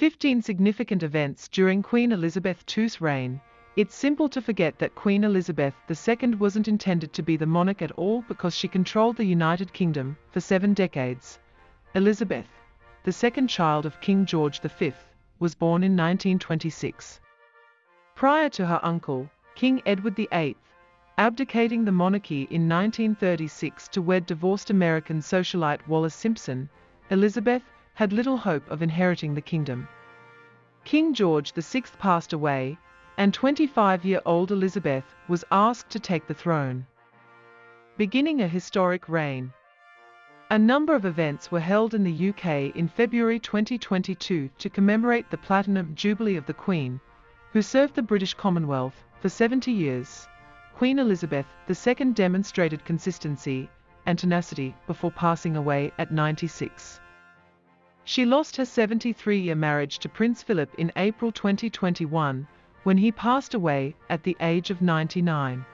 15 significant events during Queen Elizabeth II's reign. It's simple to forget that Queen Elizabeth II wasn't intended to be the monarch at all because she controlled the United Kingdom for seven decades. Elizabeth, the second child of King George V, was born in 1926. Prior to her uncle, King Edward VIII, abdicating the monarchy in 1936 to wed divorced American socialite Wallis Simpson, Elizabeth had little hope of inheriting the kingdom. King George VI passed away, and 25-year-old Elizabeth was asked to take the throne. Beginning a historic reign. A number of events were held in the UK in February 2022 to commemorate the Platinum Jubilee of the Queen, who served the British Commonwealth for 70 years. Queen Elizabeth II demonstrated consistency and tenacity before passing away at 96. She lost her 73-year marriage to Prince Philip in April 2021, when he passed away at the age of 99.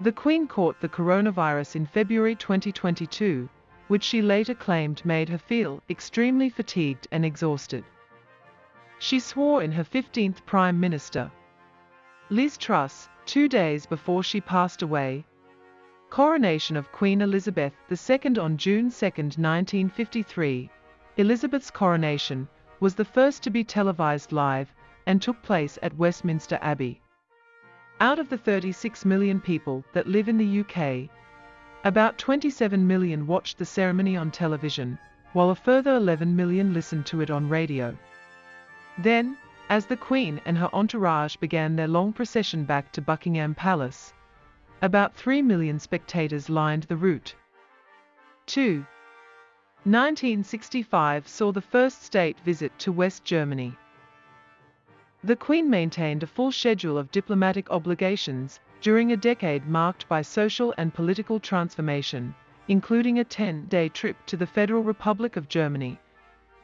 The Queen caught the coronavirus in February 2022, which she later claimed made her feel extremely fatigued and exhausted. She swore in her 15th Prime Minister. Liz Truss, two days before she passed away. Coronation of Queen Elizabeth II on June 2, 1953. Elizabeth's coronation was the first to be televised live and took place at Westminster Abbey. Out of the 36 million people that live in the UK, about 27 million watched the ceremony on television, while a further 11 million listened to it on radio. Then, as the Queen and her entourage began their long procession back to Buckingham Palace, about 3 million spectators lined the route. 2. 1965 saw the first state visit to West Germany. The Queen maintained a full schedule of diplomatic obligations during a decade marked by social and political transformation, including a 10-day trip to the Federal Republic of Germany,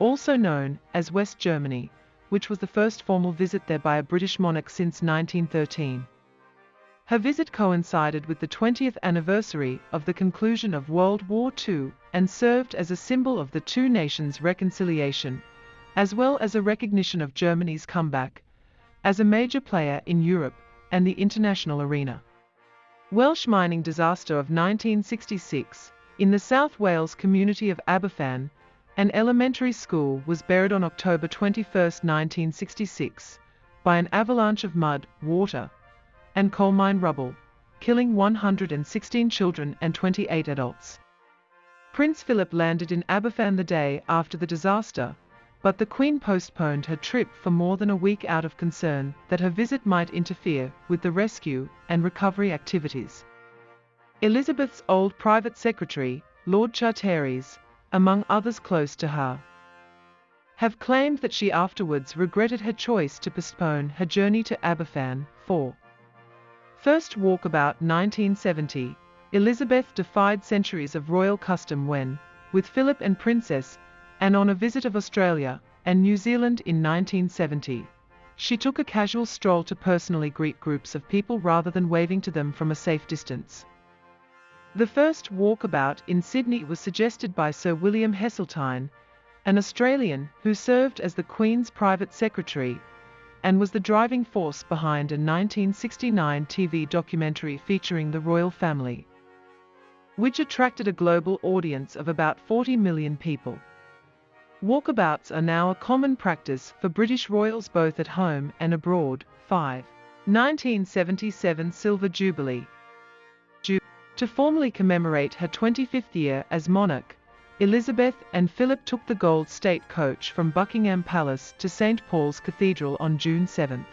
also known as West Germany, which was the first formal visit there by a British monarch since 1913. Her visit coincided with the 20th anniversary of the conclusion of World War II and served as a symbol of the two nations' reconciliation, as well as a recognition of Germany's comeback as a major player in Europe and the international arena. Welsh mining disaster of 1966, in the South Wales community of Aberfan, an elementary school was buried on October 21, 1966, by an avalanche of mud, water, and coal mine rubble, killing 116 children and 28 adults. Prince Philip landed in Aberfan the day after the disaster, but the Queen postponed her trip for more than a week out of concern that her visit might interfere with the rescue and recovery activities. Elizabeth's old private secretary, Lord Charteris, among others close to her, have claimed that she afterwards regretted her choice to postpone her journey to Aberfan for First Walkabout 1970, Elizabeth defied centuries of royal custom when, with Philip and Princess Anne on a visit of Australia and New Zealand in 1970. She took a casual stroll to personally greet groups of people rather than waving to them from a safe distance. The first walkabout in Sydney was suggested by Sir William Heseltine, an Australian who served as the Queen's private secretary and was the driving force behind a 1969 TV documentary featuring the royal family, which attracted a global audience of about 40 million people. Walkabouts are now a common practice for British royals both at home and abroad. 5. 1977 Silver Jubilee. To formally commemorate her 25th year as monarch, Elizabeth and Philip took the gold state coach from Buckingham Palace to St. Paul's Cathedral on June 7.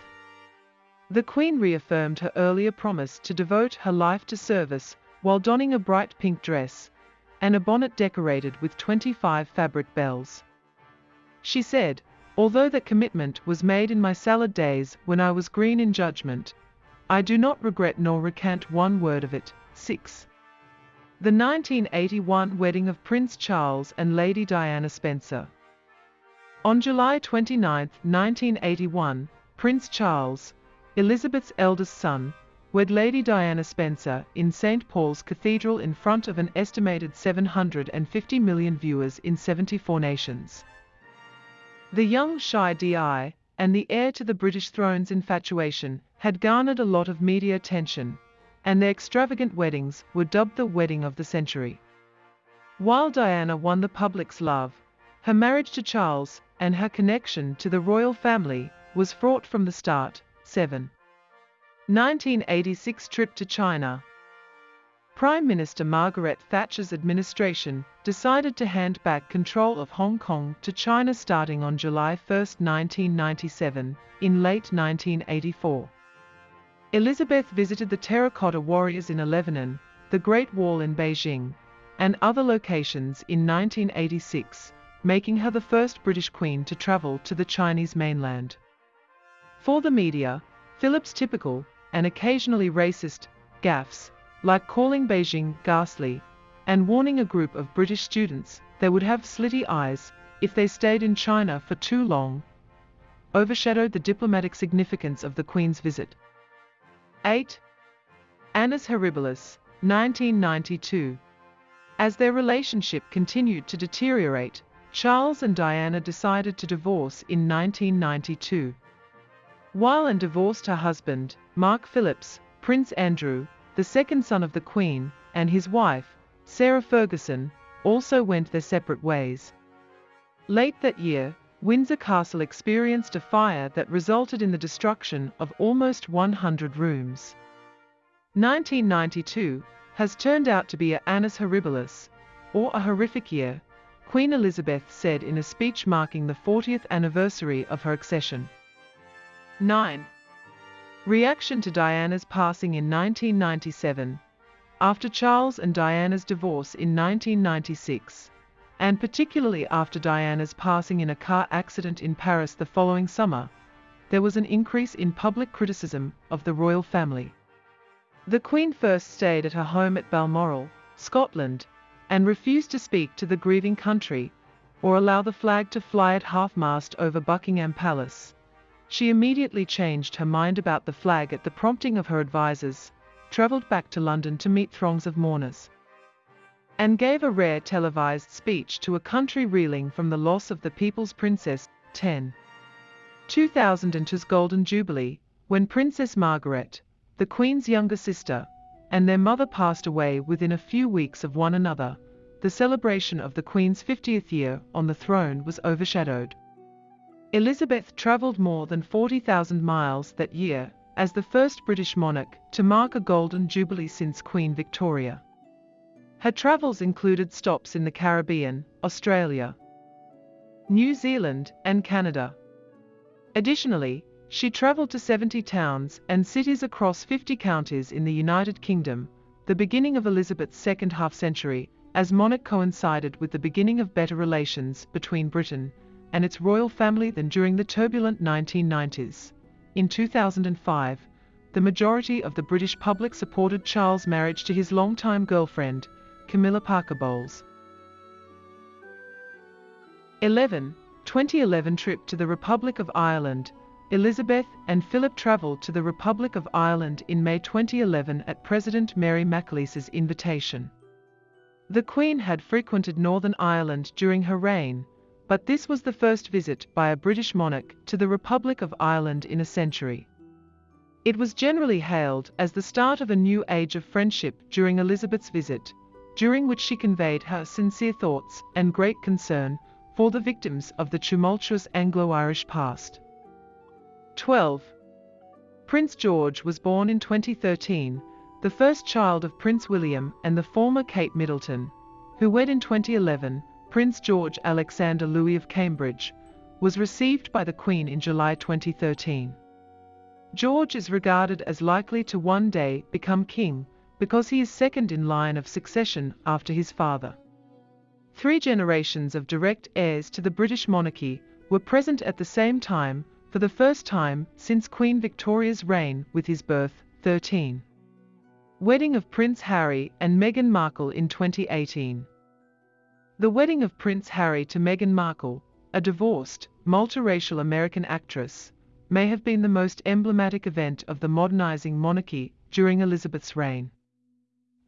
The Queen reaffirmed her earlier promise to devote her life to service while donning a bright pink dress and a bonnet decorated with 25 fabric bells. She said, although that commitment was made in my salad days when I was green in judgment, I do not regret nor recant one word of it. 6. The 1981 wedding of Prince Charles and Lady Diana Spencer. On July 29, 1981, Prince Charles, Elizabeth's eldest son, wed Lady Diana Spencer in St. Paul's Cathedral in front of an estimated 750 million viewers in 74 nations. The young shy Di and the heir to the British throne's infatuation had garnered a lot of media attention, and their extravagant weddings were dubbed the wedding of the century. While Diana won the public's love, her marriage to Charles and her connection to the royal family was fraught from the start. 7. 1986 trip to China. Prime Minister Margaret Thatcher's administration decided to hand back control of Hong Kong to China starting on July 1, 1997, in late 1984. Elizabeth visited the Terracotta Warriors in Lebanon, the Great Wall in Beijing, and other locations in 1986, making her the first British Queen to travel to the Chinese mainland. For the media, Philip's typical, and occasionally racist, gaffes like calling Beijing ghastly and warning a group of British students they would have slitty eyes if they stayed in China for too long, overshadowed the diplomatic significance of the Queen's visit. 8. Annus Horribilis, 1992. As their relationship continued to deteriorate, Charles and Diana decided to divorce in 1992. While Anne divorced her husband, Mark Phillips, Prince Andrew, the second son of the Queen, and his wife, Sarah Ferguson, also went their separate ways. Late that year, Windsor Castle experienced a fire that resulted in the destruction of almost 100 rooms. 1992 has turned out to be a annus horribilis, or a horrific year, Queen Elizabeth said in a speech marking the 40th anniversary of her accession. 9. Reaction to Diana's passing in 1997. After Charles and Diana's divorce in 1996, and particularly after Diana's passing in a car accident in Paris the following summer, there was an increase in public criticism of the royal family. The Queen first stayed at her home at Balmoral, Scotland, and refused to speak to the grieving country or allow the flag to fly at half-mast over Buckingham Palace. She immediately changed her mind about the flag at the prompting of her advisers, travelled back to London to meet throngs of mourners, and gave a rare televised speech to a country reeling from the loss of the People's Princess. 10. 2002's Golden Jubilee, when Princess Margaret, the Queen's younger sister, and their mother passed away within a few weeks of one another, the celebration of the Queen's 50th year on the throne was overshadowed. Elizabeth travelled more than 40,000 miles that year as the first British monarch to mark a golden jubilee since Queen Victoria. Her travels included stops in the Caribbean, Australia, New Zealand, and Canada. Additionally, she travelled to 70 towns and cities across 50 counties in the United Kingdom, the beginning of Elizabeth's second half century, as monarch coincided with the beginning of better relations between Britain and its royal family than during the turbulent 1990s. In 2005, the majority of the British public supported Charles' marriage to his longtime girlfriend, Camilla Parker Bowles. 11. 2011 trip to the Republic of Ireland. Elizabeth and Philip travelled to the Republic of Ireland in May 2011 at President Mary McAleese's invitation. The Queen had frequented Northern Ireland during her reign, but this was the first visit by a British monarch to the Republic of Ireland in a century. It was generally hailed as the start of a new age of friendship during Elizabeth's visit, during which she conveyed her sincere thoughts and great concern for the victims of the tumultuous Anglo-Irish past. 12. Prince George was born in 2013, the first child of Prince William and the former Kate Middleton, who wed in 2011 Prince George Alexander Louis of Cambridge, was received by the Queen in July 2013. George is regarded as likely to one day become king because he is second in line of succession after his father. Three generations of direct heirs to the British monarchy were present at the same time for the first time since Queen Victoria's reign with his birth, 13. Wedding of Prince Harry and Meghan Markle in 2018. The wedding of Prince Harry to Meghan Markle, a divorced, multiracial American actress, may have been the most emblematic event of the modernizing monarchy during Elizabeth's reign.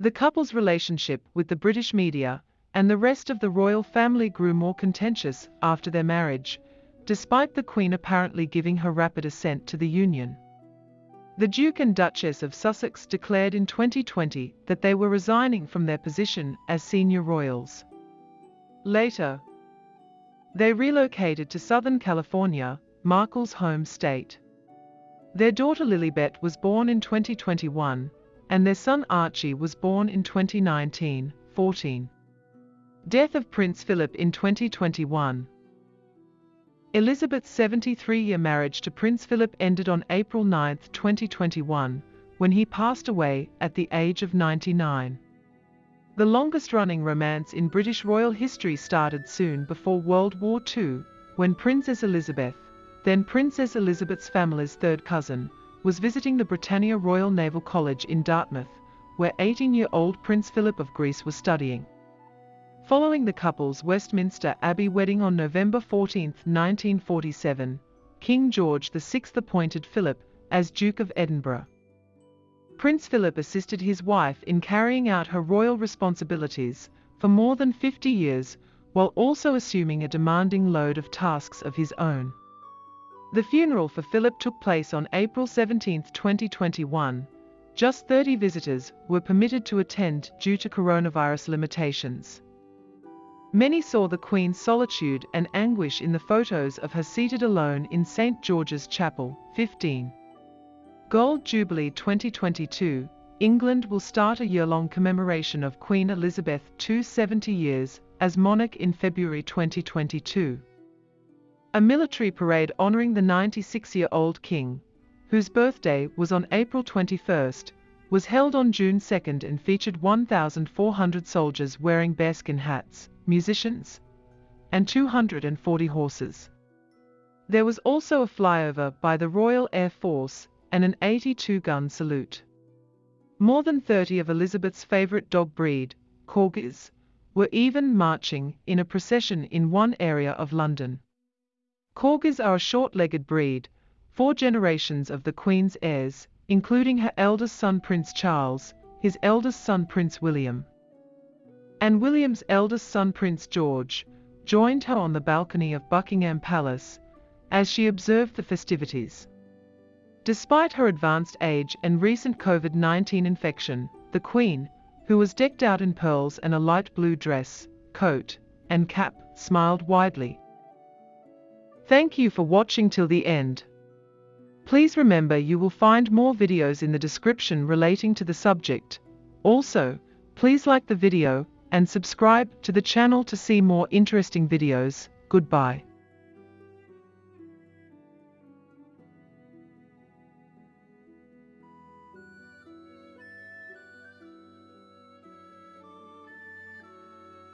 The couple's relationship with the British media and the rest of the royal family grew more contentious after their marriage, despite the Queen apparently giving her rapid assent to the union. The Duke and Duchess of Sussex declared in 2020 that they were resigning from their position as senior royals. Later, they relocated to Southern California, Markle's home state. Their daughter Lilibet was born in 2021, and their son Archie was born in 2019, 14. Death of Prince Philip in 2021. Elizabeth's 73-year marriage to Prince Philip ended on April 9, 2021, when he passed away at the age of 99. The longest-running romance in British royal history started soon before World War II, when Princess Elizabeth, then Princess Elizabeth's family's third cousin, was visiting the Britannia Royal Naval College in Dartmouth, where 18-year-old Prince Philip of Greece was studying. Following the couple's Westminster Abbey wedding on November 14, 1947, King George VI appointed Philip as Duke of Edinburgh. Prince Philip assisted his wife in carrying out her royal responsibilities for more than 50 years, while also assuming a demanding load of tasks of his own. The funeral for Philip took place on April 17, 2021. Just 30 visitors were permitted to attend due to coronavirus limitations. Many saw the Queen's solitude and anguish in the photos of her seated alone in St. George's Chapel, 15. Gold Jubilee 2022, England will start a year-long commemoration of Queen Elizabeth II's 70 years as monarch in February 2022. A military parade honoring the 96-year-old king, whose birthday was on April 21, was held on June 2 and featured 1,400 soldiers wearing bearskin hats, musicians, and 240 horses. There was also a flyover by the Royal Air Force and an 82-gun salute. More than 30 of Elizabeth's favourite dog breed, corgis, were even marching in a procession in one area of London. Corgis are a short-legged breed, four generations of the Queen's heirs, including her eldest son Prince Charles, his eldest son Prince William, and William's eldest son Prince George, joined her on the balcony of Buckingham Palace as she observed the festivities. Despite her advanced age and recent COVID-19 infection, the Queen, who was decked out in pearls and a light blue dress, coat, and cap, smiled widely. Thank you for watching till the end. Please remember you will find more videos in the description relating to the subject. Also, please like the video and subscribe to the channel to see more interesting videos. Goodbye.